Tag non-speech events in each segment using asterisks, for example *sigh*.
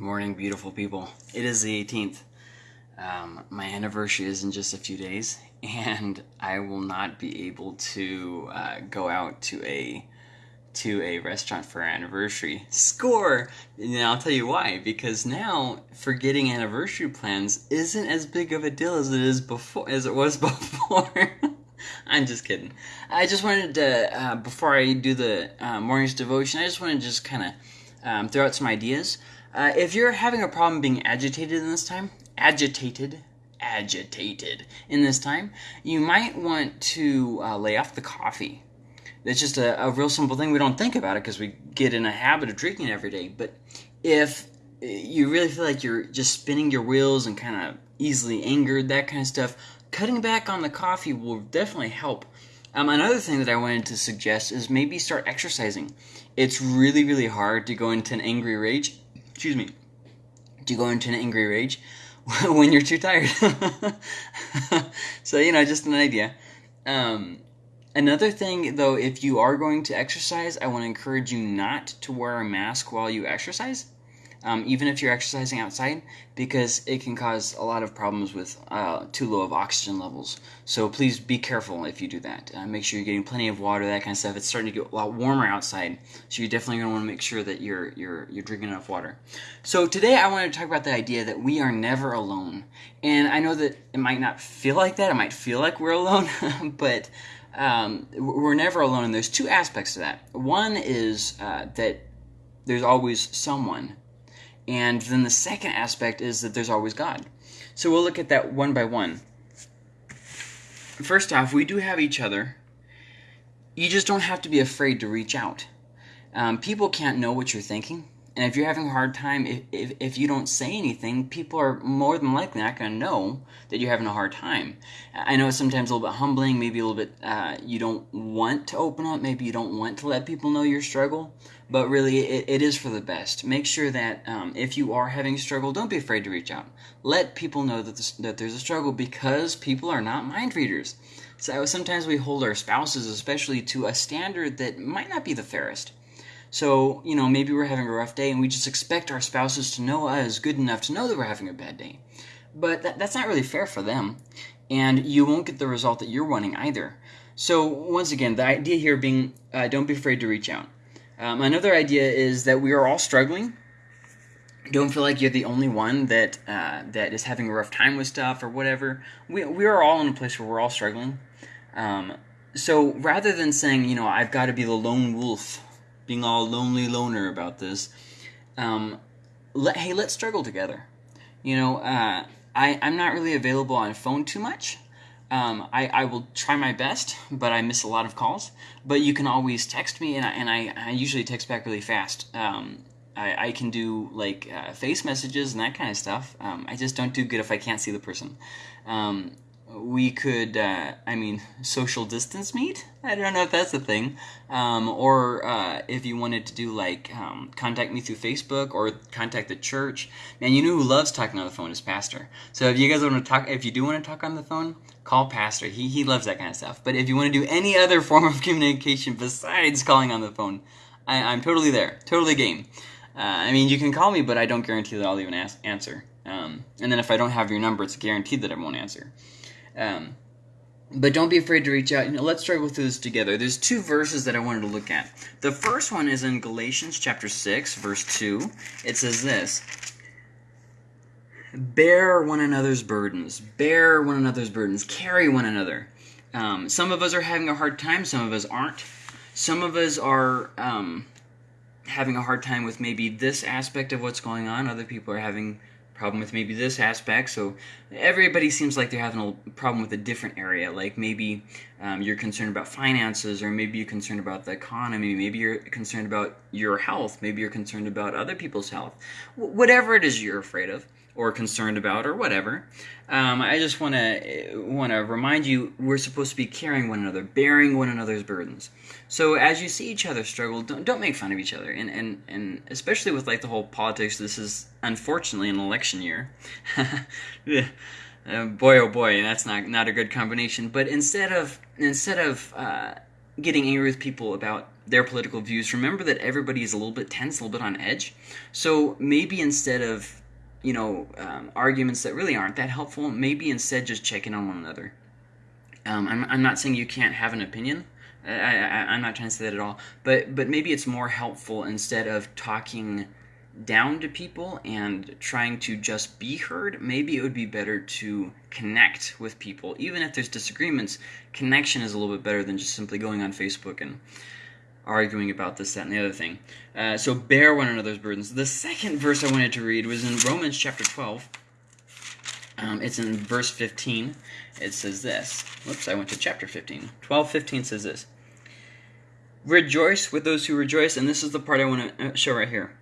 Morning, beautiful people. It is the 18th. Um, my anniversary is in just a few days, *laughs* and I will not be able to uh, go out to a to a restaurant for our anniversary. Score! And I'll tell you why. Because now forgetting anniversary plans isn't as big of a deal as it is before as it was *laughs* before. *laughs* I'm just kidding. I just wanted to uh, before I do the uh, morning's devotion, I just want to just kind of um, throw out some ideas. Uh, if you're having a problem being agitated in this time, agitated, agitated in this time, you might want to uh, lay off the coffee. It's just a, a real simple thing. We don't think about it because we get in a habit of drinking every day. But if you really feel like you're just spinning your wheels and kind of easily angered, that kind of stuff, cutting back on the coffee will definitely help. Um, another thing that I wanted to suggest is maybe start exercising. It's really, really hard to go into an angry rage. Excuse me. To go into an angry rage *laughs* when you're too tired. *laughs* so you know, just an idea. Um, another thing, though, if you are going to exercise, I want to encourage you not to wear a mask while you exercise um, even if you're exercising outside, because it can cause a lot of problems with uh, too low of oxygen levels. So please be careful if you do that. Uh, make sure you're getting plenty of water, that kind of stuff. It's starting to get a lot warmer outside, so you're definitely going to want to make sure that you're you're you're drinking enough water. So today I wanted to talk about the idea that we are never alone, and I know that it might not feel like that. It might feel like we're alone, *laughs* but um, we're never alone. And there's two aspects to that. One is uh, that there's always someone and then the second aspect is that there's always God. So we'll look at that one by one. First off, we do have each other. You just don't have to be afraid to reach out. Um, people can't know what you're thinking. And if you're having a hard time, if, if, if you don't say anything, people are more than likely not going to know that you're having a hard time. I know it's sometimes a little bit humbling, maybe a little bit uh, you don't want to open up, maybe you don't want to let people know your struggle, but really it, it is for the best. Make sure that um, if you are having a struggle, don't be afraid to reach out. Let people know that, this, that there's a struggle because people are not mind readers. So sometimes we hold our spouses, especially, to a standard that might not be the fairest. So, you know, maybe we're having a rough day and we just expect our spouses to know us good enough to know that we're having a bad day. But that, that's not really fair for them. And you won't get the result that you're wanting either. So, once again, the idea here being uh, don't be afraid to reach out. Um, another idea is that we are all struggling. Don't feel like you're the only one that uh, that is having a rough time with stuff or whatever. We, we are all in a place where we're all struggling. Um, so rather than saying, you know, I've got to be the lone wolf being all lonely loner about this. Um, let, hey, let's struggle together. You know, uh, I, I'm not really available on phone too much. Um, I, I will try my best, but I miss a lot of calls. But you can always text me, and I, and I, I usually text back really fast. Um, I, I can do like uh, face messages and that kind of stuff. Um, I just don't do good if I can't see the person. Um, we could, uh, I mean, social distance meet? I don't know if that's a thing. Um, or uh, if you wanted to do like um, contact me through Facebook or contact the church. Man, you know who loves talking on the phone is Pastor. So if you guys want to talk, if you do want to talk on the phone, call Pastor. He, he loves that kind of stuff. But if you want to do any other *laughs* form of communication besides calling on the phone, I, am totally there. Totally game. Uh, I mean, you can call me, but I don't guarantee that I'll even ask, answer. Um, and then if I don't have your number, it's guaranteed that I won't answer. Um, but don't be afraid to reach out. You know, let's struggle through this together. There's two verses that I wanted to look at. The first one is in Galatians chapter 6, verse 2. It says this Bear one another's burdens. Bear one another's burdens. Carry one another. Um, some of us are having a hard time, some of us aren't. Some of us are um, having a hard time with maybe this aspect of what's going on. Other people are having problem with maybe this aspect. So everybody seems like they're having a problem with a different area. Like maybe um, you're concerned about finances, or maybe you're concerned about the economy. Maybe you're concerned about your health. Maybe you're concerned about other people's health. W- whatever it is you're afraid of or concerned about or whatever. Um, I just want to want to remind you we're supposed to be carrying one another, bearing one another's burdens. So as you see each other struggle, don't, don't make fun of each other, and, and and especially with like the whole politics. This is unfortunately an election year. *laughs* uh, boy, oh boy, that's not not a good combination. But instead of instead of uh, getting angry with people about their political views, remember that everybody is a little bit tense, a little bit on edge. So maybe instead of you know um, arguments that really aren't that helpful, maybe instead just check in on one another. Um, I'm, I'm not saying you can't have an opinion. I, I'm not trying to say that at all. But but maybe it's more helpful instead of talking down to people and trying to just be heard, maybe it would be better to connect with people. Even if there's disagreements, connection is a little bit better than just simply going on Facebook and arguing about this, that, and the other thing. Uh, so bear one another's burdens. The second verse I wanted to read was in Romans chapter 12. Um, it's in verse 15. It says this. Whoops, I went to chapter 15. 12, 15 says this. Rejoice with those who rejoice, and this is the part I want to uh, show right here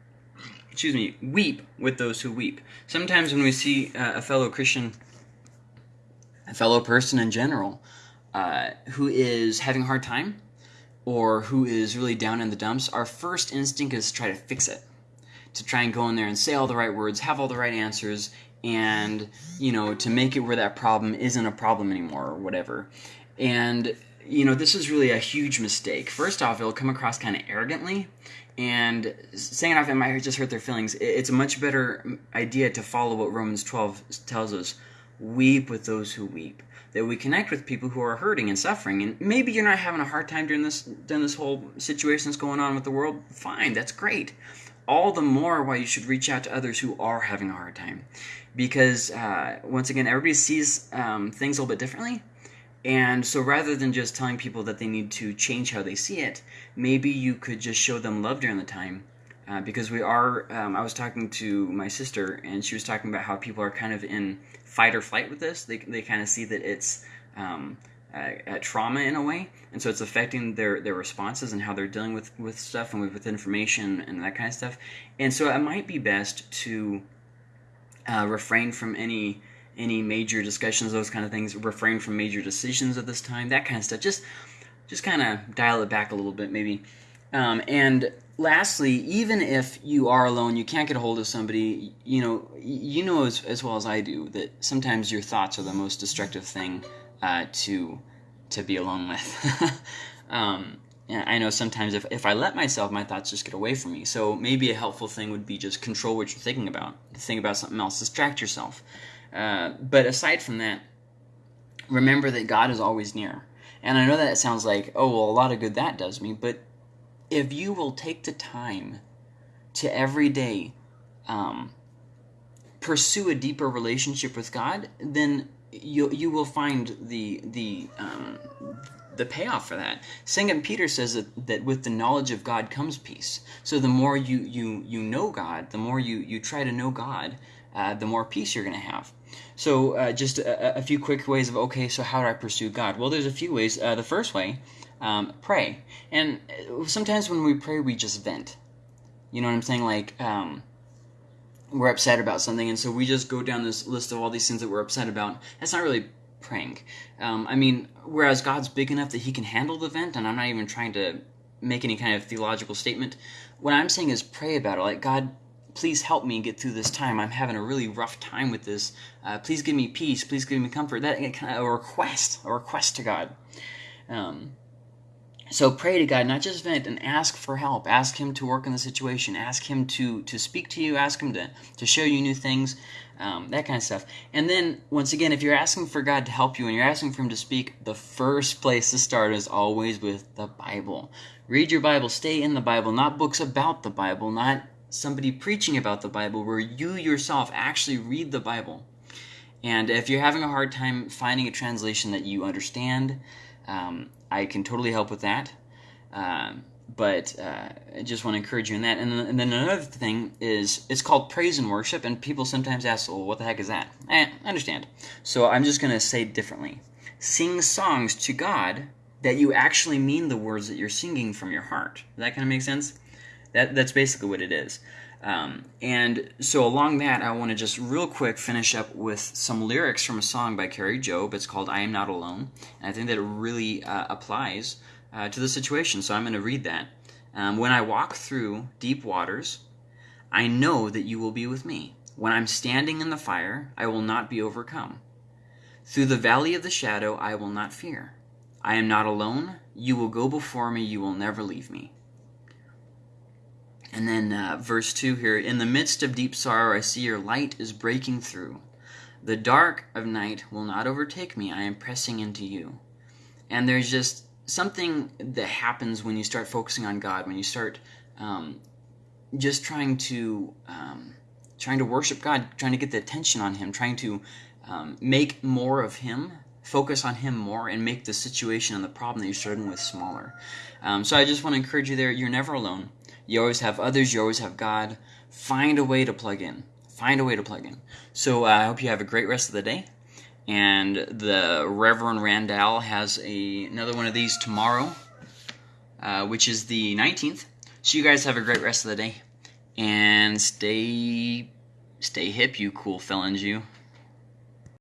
excuse me, weep with those who weep. Sometimes when we see uh, a fellow Christian, a fellow person in general, uh, who is having a hard time or who is really down in the dumps, our first instinct is to try to fix it. To try and go in there and say all the right words, have all the right answers, and, you know, to make it where that problem isn't a problem anymore or whatever. And, you know, this is really a huge mistake. First off, it'll come across kind of arrogantly and saying off it might just hurt their feelings. It's a much better idea to follow what Romans 12 tells us weep with those who weep. That we connect with people who are hurting and suffering. And maybe you're not having a hard time during this during this whole situation that's going on with the world. Fine, that's great. All the more why you should reach out to others who are having a hard time, because uh, once again, everybody sees um, things a little bit differently. And so rather than just telling people that they need to change how they see it, maybe you could just show them love during the time. Uh, because we are, um, I was talking to my sister, and she was talking about how people are kind of in fight or flight with this. They, they kind of see that it's um, trauma in a way, and so it's affecting their, their responses and how they're dealing with, with stuff and with, with information and that kind of stuff. And so it might be best to uh, refrain from any any major discussions, those kind of things. Refrain from major decisions at this time, that kind of stuff. Just, just kind of dial it back a little bit, maybe. Um, and lastly, even if you are alone, you can't get a hold of somebody. You know, you know as, as well as I do that sometimes your thoughts are the most destructive thing uh, to to be alone with. *laughs* um, I know sometimes if, if I let myself, my thoughts just get away from me. So maybe a helpful thing would be just control what you're thinking about. Think about something else. Distract yourself. Uh, but aside from that, remember that God is always near. And I know that it sounds like, oh, well, a lot of good that does me, but if you will take the time to every day um, pursue a deeper relationship with God, then you you will find the the um, the payoff for that. Second Peter says that, that with the knowledge of God comes peace. So the more you you you know God, the more you you try to know God, uh, the more peace you're going to have. So, uh, just a, a, few quick ways of okay, so how do I pursue God? Well, there's a few ways. Uh, the first way, um, pray. And uh, sometimes when we pray, we just vent. You know what I'm saying? Like, um, we're upset about something, and so we just go down this list of all these things that we're upset about. That's not really praying. Um, I mean, whereas God's big enough that He can handle the vent, and I'm not even trying to make any kind of theological statement. What I'm saying is pray about it. Like, God, please help me get through this time. I'm having a really rough time with this. Uh, please give me peace. Please give me comfort. That kind of a request, a request to God. Um, so pray to God, not just vent, and ask for help. Ask Him to work in the situation. Ask Him to to speak to you. Ask Him to to show you new things, um, that kind of stuff. And then once again, if you're asking for God to help you and you're asking for Him to speak, the first place to start is always with the Bible. Read your Bible. Stay in the Bible, not books about the Bible, not somebody preaching about the Bible where you yourself actually read the Bible. And if you're having a hard time finding a translation that you understand, um, I can totally help with that. Um, but uh, I just want to encourage you in that. And then, and then, another thing is it's called praise and worship, and people sometimes ask, well, what the heck is that? Eh, I understand. So I'm just going to say differently. Sing songs to God that you actually mean the words that you're singing from your heart. Does that kind of make sense? That that's basically what it is. Um, and so along that, I want to just real quick finish up with some lyrics from a song by Kari Jobe. It's called "I Am Not Alone," and I think that it really uh, applies uh, to the situation. So I'm going to read that. Um, when I walk through deep waters, I know that you will be with me. When I'm standing in the fire, I will not be overcome. Through the valley of the shadow, I will not fear. I am not alone. You will go before me. You will never leave me. And then uh, verse 2 here In the midst of deep sorrow, I see your light is breaking through. The dark of night will not overtake me. I am pressing into you. And there's just something that happens when you start focusing on God, when you start um, just trying to um, trying to worship God, trying to get the attention on Him, trying to um, make more of Him, focus on Him more, and make the situation and the problem that you're struggling with smaller. Um, so I just want to encourage you there. You're never alone. You always have others. You always have God. Find a way to plug in. Find a way to plug in. So uh, I hope you have a great rest of the day. And the Reverend Randall has a, another one of these tomorrow, uh, which is the 19th. So you guys have a great rest of the day. And stay stay hip, you cool felons, you.